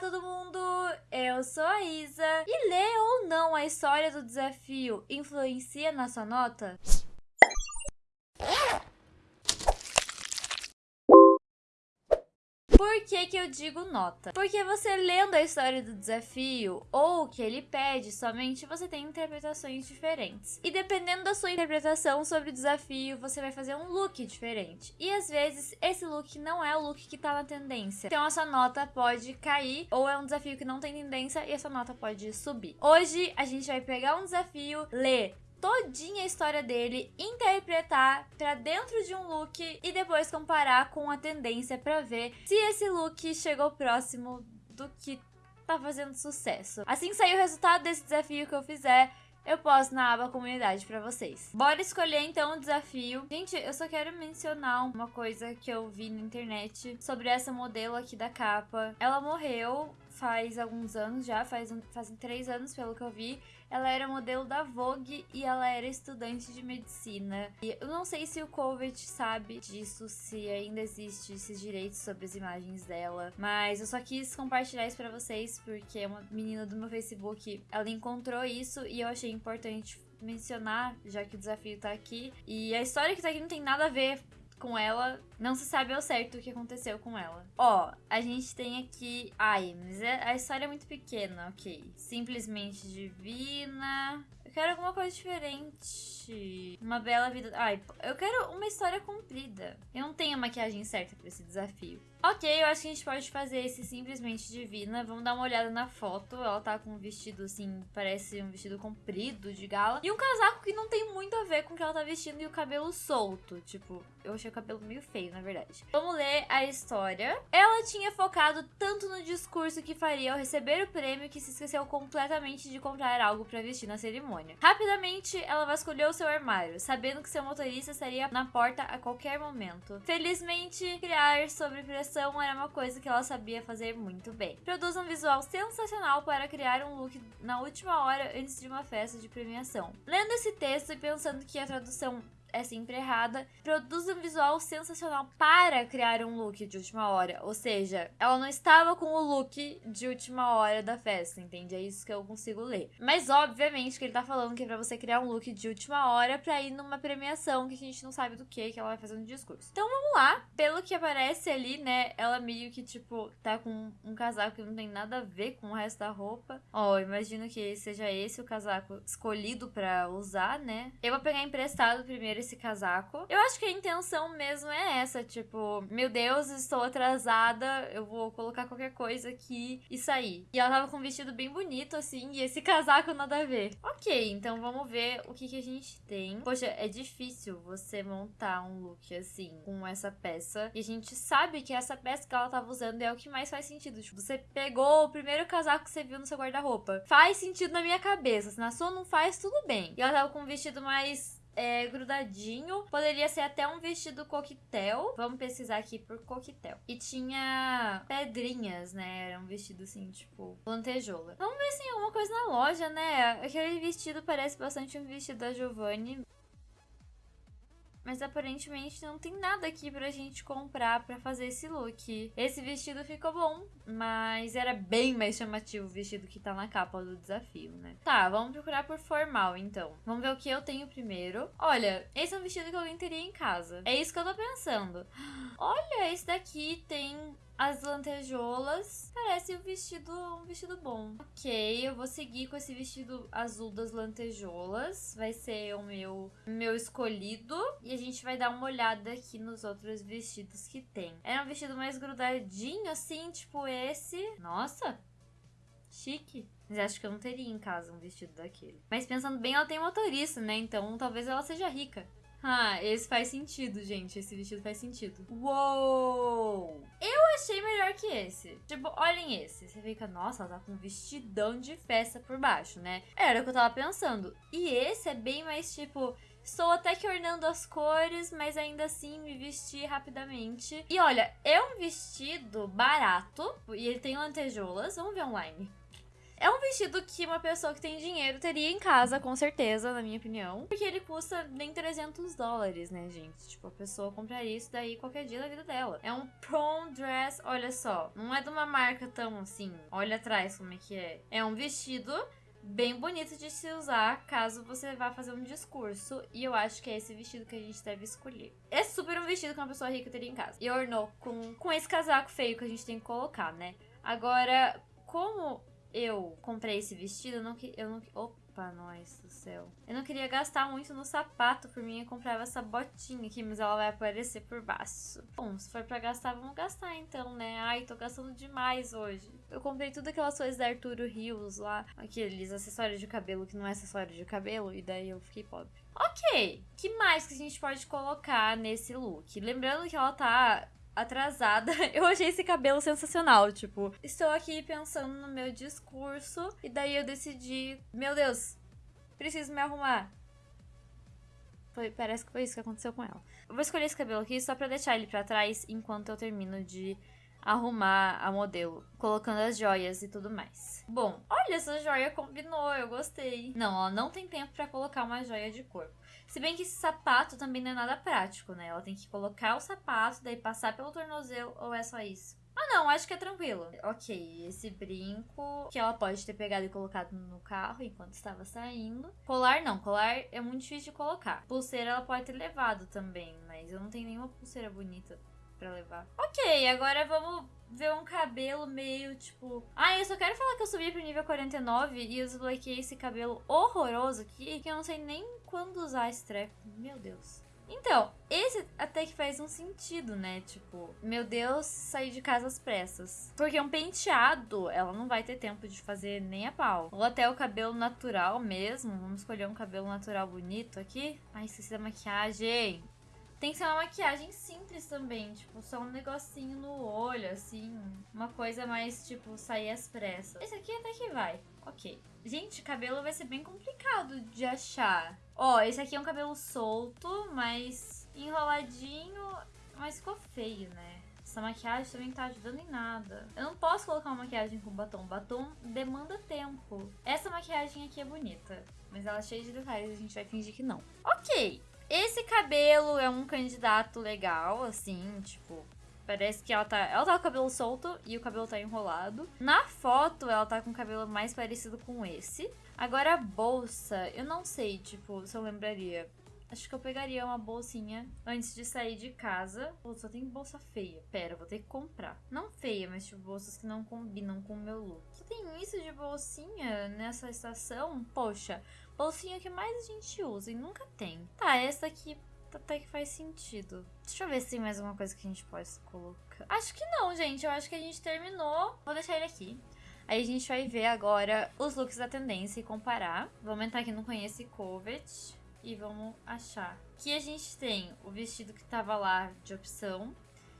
todo mundo! Eu sou a Isa. E ler ou não a história do desafio influencia na sua nota? Por que, que eu digo nota? Porque você lendo a história do desafio ou o que ele pede, somente você tem interpretações diferentes. E dependendo da sua interpretação sobre o desafio, você vai fazer um look diferente. E às vezes esse look não é o look que tá na tendência. Então a sua nota pode cair, ou é um desafio que não tem tendência e a sua nota pode subir. Hoje a gente vai pegar um desafio, ler todinha a história dele, interpretar para dentro de um look e depois comparar com a tendência para ver se esse look chegou próximo do que tá fazendo sucesso. Assim que sair o resultado desse desafio que eu fizer, eu posto na aba comunidade para vocês. Bora escolher então o desafio. Gente, eu só quero mencionar uma coisa que eu vi na internet sobre essa modelo aqui da capa. Ela morreu faz alguns anos já, faz fazem três anos pelo que eu vi. Ela era modelo da Vogue e ela era estudante de medicina. E eu não sei se o Covet sabe disso, se ainda existe esses direitos sobre as imagens dela. Mas eu só quis compartilhar isso pra vocês, porque uma menina do meu Facebook, ela encontrou isso e eu achei importante mencionar, já que o desafio tá aqui. E a história que tá aqui não tem nada a ver com ela. Não se sabe ao certo o que aconteceu com ela. Ó, a gente tem aqui... Ai, mas é, a história é muito pequena, ok. Simplesmente divina... Eu quero alguma coisa diferente. Uma bela vida... Ai, eu quero uma história comprida. Eu não tenho a maquiagem certa pra esse desafio. Ok, eu acho que a gente pode fazer esse simplesmente divina. Vamos dar uma olhada na foto. Ela tá com um vestido assim, parece um vestido comprido de gala. E um casaco que não tem muito a ver com o que ela tá vestindo e o cabelo solto. Tipo, eu achei o cabelo meio feio, na verdade. Vamos ler a história. Ela tinha focado tanto no discurso que faria ao receber o prêmio que se esqueceu completamente de comprar algo para vestir na cerimônia. Rapidamente, ela vasculhou seu armário, sabendo que seu motorista estaria na porta a qualquer momento. Felizmente, criar sobre pressão era uma coisa que ela sabia fazer muito bem. Produz um visual sensacional para criar um look na última hora antes de uma festa de premiação. Lendo esse texto e pensando que a tradução é sempre errada, produz um visual sensacional para criar um look de última hora. Ou seja, ela não estava com o look de última hora da festa, entende? É isso que eu consigo ler. Mas obviamente que ele tá falando que é pra você criar um look de última hora pra ir numa premiação que a gente não sabe do que que ela vai fazer no discurso. Então vamos lá. Pelo que aparece ali, né, ela meio que tipo tá com um casaco que não tem nada a ver com o resto da roupa. Ó, oh, imagino que seja esse o casaco escolhido para usar, né? Eu vou pegar emprestado primeiro esse casaco. Eu acho que a intenção mesmo é essa, tipo, meu Deus, estou atrasada, eu vou colocar qualquer coisa aqui e sair. E ela tava com um vestido bem bonito, assim, e esse casaco nada a ver. Ok, então vamos ver o que, que a gente tem. Poxa, é difícil você montar um look assim, com essa peça. E a gente sabe que essa peça que ela tava usando é o que mais faz sentido. Tipo, você pegou o primeiro casaco que você viu no seu guarda-roupa. Faz sentido na minha cabeça. Se na sua não faz, tudo bem. E ela tava com um vestido mais é, grudadinho. Poderia ser até um vestido coquetel. Vamos pesquisar aqui por coquetel. E tinha pedrinhas, né? Era um vestido assim, tipo, lantejola. Vamos ver se tem alguma coisa na loja, né? Aquele vestido parece bastante um vestido da Giovanni. Mas aparentemente não tem nada aqui pra gente comprar pra fazer esse look. Esse vestido ficou bom, mas era bem mais chamativo o vestido que tá na capa do desafio, né? Tá, vamos procurar por formal, então. Vamos ver o que eu tenho primeiro. Olha, esse é um vestido que alguém teria em casa. É isso que eu tô pensando. Olha, esse daqui tem as lantejoulas. Parece um vestido, um vestido bom. Ok, eu vou seguir com esse vestido azul das lantejoulas. Vai ser o meu, meu escolhido. E a gente vai dar uma olhada aqui nos outros vestidos que tem. É um vestido mais grudadinho, assim, tipo esse. Nossa, chique. Mas acho que eu não teria em casa um vestido daquele. Mas pensando bem, ela tem motorista, né? Então talvez ela seja rica. Ah, esse faz sentido, gente. Esse vestido faz sentido. Uou! Eu achei melhor que esse. Tipo, olhem esse. Você fica, nossa, ela tá com um vestidão de festa por baixo, né? Era o que eu tava pensando. E esse é bem mais, tipo... Estou até que ornando as cores, mas ainda assim me vesti rapidamente. E olha, é um vestido barato e ele tem lantejoulas. Vamos ver online. É um vestido que uma pessoa que tem dinheiro teria em casa, com certeza, na minha opinião. Porque ele custa nem 300 dólares, né, gente? Tipo, a pessoa compraria isso daí qualquer dia da vida dela. É um prom dress, olha só. Não é de uma marca tão assim. Olha atrás como é que é. É um vestido bem bonito de se usar caso você vá fazer um discurso. E eu acho que é esse vestido que a gente deve escolher. É super um vestido que uma pessoa rica teria em casa. E ornou com, com esse casaco feio que a gente tem que colocar, né? Agora, como eu comprei esse vestido, eu não, eu não, Opa, nós do céu. Eu não queria gastar muito no sapato, por mim eu comprava essa botinha aqui, mas ela vai aparecer por baixo. Bom, se for pra gastar, vamos gastar então, né? Ai, tô gastando demais hoje. Eu comprei tudo aquelas coisas da Arturo Rios lá, aqueles acessórios de cabelo que não é acessório de cabelo, e daí eu fiquei pobre. Ok, que mais que a gente pode colocar nesse look? Lembrando que ela tá atrasada. Eu achei esse cabelo sensacional, tipo, estou aqui pensando no meu discurso e daí eu decidi, meu Deus, preciso me arrumar. Foi, parece que foi isso que aconteceu com ela. Eu vou escolher esse cabelo aqui só pra deixar ele pra trás enquanto eu termino de arrumar a modelo, colocando as joias e tudo mais. Bom, olha, essa joia combinou, eu gostei. Não, ela não tem tempo para colocar uma joia de corpo. Se bem que esse sapato também não é nada prático, né? Ela tem que colocar o sapato, daí passar pelo tornozelo, ou é só isso? Ah, não, acho que é tranquilo. Ok, esse brinco que ela pode ter pegado e colocado no carro enquanto estava saindo. Colar não, colar é muito difícil de colocar. Pulseira ela pode ter levado também, mas eu não tenho nenhuma pulseira bonita pra levar. Ok, agora vamos ver um cabelo meio tipo. Ah, eu só quero falar que eu subi pro nível 49 e eu desbloqueei esse cabelo horroroso aqui, que eu não sei nem quando usar esse treco. Meu Deus. Então, esse até que faz um sentido, né? Tipo, meu Deus, sair de casa às pressas. Porque um penteado, ela não vai ter tempo de fazer nem a pau. Ou até o cabelo natural mesmo. Vamos escolher um cabelo natural bonito aqui. Ai, esqueci da maquiagem. Tem que ser uma maquiagem simples também, tipo, só um negocinho no olho, assim. Uma coisa mais, tipo, sair às pressas. Esse aqui até que vai. Ok. Gente, cabelo vai ser bem complicado de achar. Ó, esse aqui é um cabelo solto, mas enroladinho, mas ficou feio, né? Essa maquiagem também não tá ajudando em nada. Eu não posso colocar uma maquiagem com batom. Batom demanda tempo. Essa maquiagem aqui é bonita, mas ela é cheia de detalhes, a gente vai fingir que não. Ok, esse cabelo é um candidato legal, assim, tipo, Parece que ela tá. Ela tá com o cabelo solto e o cabelo tá enrolado. Na foto, ela tá com o cabelo mais parecido com esse. Agora a bolsa, eu não sei, tipo, se eu lembraria. Acho que eu pegaria uma bolsinha antes de sair de casa. Pô, só tem bolsa feia. Pera, vou ter que comprar. Não feia, mas tipo, bolsas que não combinam com o meu look. Só tem isso de bolsinha nessa estação? Poxa, bolsinha que mais a gente usa e nunca tem. Tá, essa aqui até que faz sentido. Deixa eu ver se tem mais alguma coisa que a gente pode colocar. Acho que não, gente. Eu acho que a gente terminou. Vou deixar ele aqui. Aí a gente vai ver agora os looks da tendência e comparar. Vamos entrar aqui no Conhece Covet e vamos achar. Aqui a gente tem o vestido que tava lá de opção.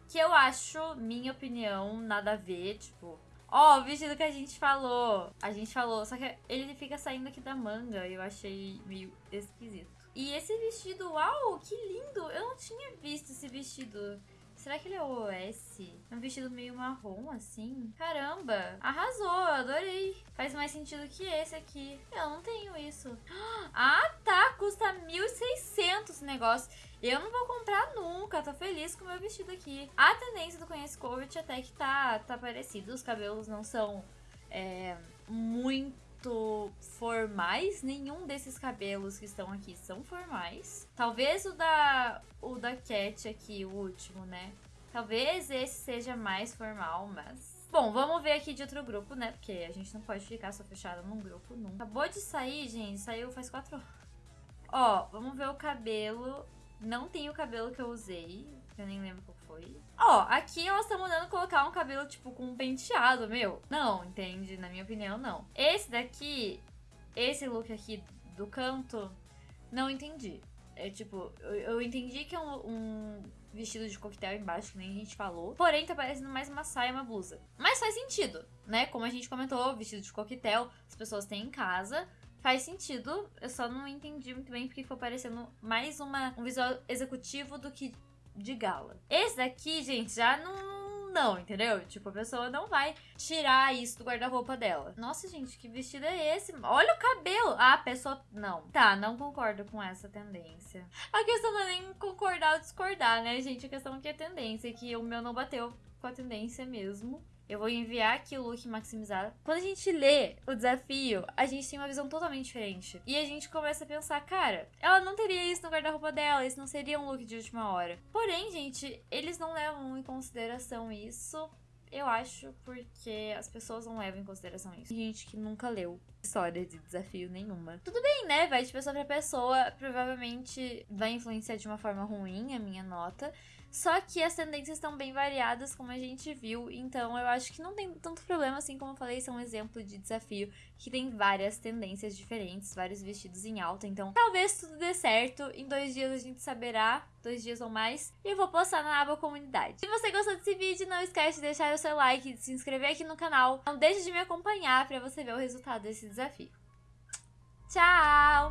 Que eu acho, minha opinião, nada a ver. Tipo, ó, oh, o vestido que a gente falou. A gente falou, só que ele fica saindo aqui da manga. Eu achei meio esquisito. E esse vestido, uau, que lindo! Eu não tinha visto esse vestido. Será que ele é OS? É um vestido meio marrom, assim. Caramba, arrasou, adorei. Faz mais sentido que esse aqui. Eu não tenho isso. Ah, tá, custa 1.600 esse negócio. Eu não vou comprar nunca, tô feliz com o meu vestido aqui. A tendência do Conhece Covet até que tá, tá parecido. Os cabelos não são é, muito formais. Nenhum desses cabelos que estão aqui são formais. Talvez o da o da Cat aqui, o último, né? Talvez esse seja mais formal, mas Bom, vamos ver aqui de outro grupo, né? Porque a gente não pode ficar só fechada num grupo nunca. Acabou de sair, gente. Saiu faz quatro horas. Ó, vamos ver o cabelo. Não tem o cabelo que eu usei. Eu nem lembro qual foi. Ó, aqui elas estão mandando colocar um cabelo, tipo, com um penteado, meu. Não, entende? Na minha opinião, não. Esse daqui, esse look aqui do canto, não entendi. É tipo, eu, eu entendi que é um, um, vestido de coquetel embaixo, que nem a gente falou. Porém, tá parecendo mais uma saia e uma blusa. Mas faz sentido, né? Como a gente comentou, vestido de coquetel, as pessoas têm em casa. Faz sentido, eu só não entendi muito bem porque ficou parecendo mais uma, um visual executivo do que de gala. Esse daqui, gente, já não, não, entendeu? Tipo, a pessoa não vai tirar isso do guarda-roupa dela. Nossa, gente, que vestido é esse? Olha o cabelo! Ah, a pessoa. Não. Tá, não concordo com essa tendência. A questão não é nem concordar ou discordar, né, gente? A questão é que é tendência, que o meu não bateu com a tendência mesmo. Eu vou enviar aqui o look maximizado. Quando a gente lê o desafio, a gente tem uma visão totalmente diferente. E a gente começa a pensar, cara, ela não teria isso no guarda-roupa dela, isso não seria um look de última hora. Porém, gente, eles não levam em consideração isso. Eu acho porque as pessoas não levam em consideração isso. Tem gente que nunca leu história de desafio nenhuma. Tudo bem, né? Vai de pessoa pra pessoa. Provavelmente vai influenciar de uma forma ruim a minha nota. Só que as tendências estão bem variadas, como a gente viu, então eu acho que não tem tanto problema assim, como eu falei, são é um exemplo de desafio que tem várias tendências diferentes, vários vestidos em alta, então talvez tudo dê certo. Em dois dias a gente saberá, dois dias ou mais, e eu vou postar na aba comunidade. Se você gostou desse vídeo, não esquece de deixar o seu like, de se inscrever aqui no canal. Não deixe de me acompanhar para você ver o resultado desse desafio. Tchau!